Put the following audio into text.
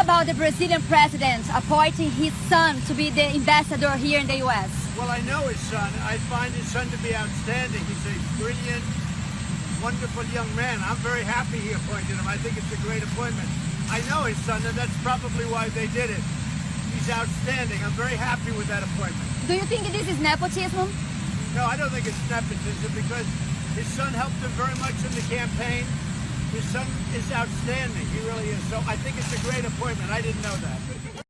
about the Brazilian president appointing his son to be the ambassador here in the U.S.? Well, I know his son. I find his son to be outstanding. He's a brilliant, wonderful young man. I'm very happy he appointed him. I think it's a great appointment. I know his son, and that's probably why they did it. He's outstanding. I'm very happy with that appointment. Do you think this is nepotism? No, I don't think it's nepotism because his son helped him very much in the campaign. His son is outstanding. He really is. So I think it's a great appointment. I didn't know that.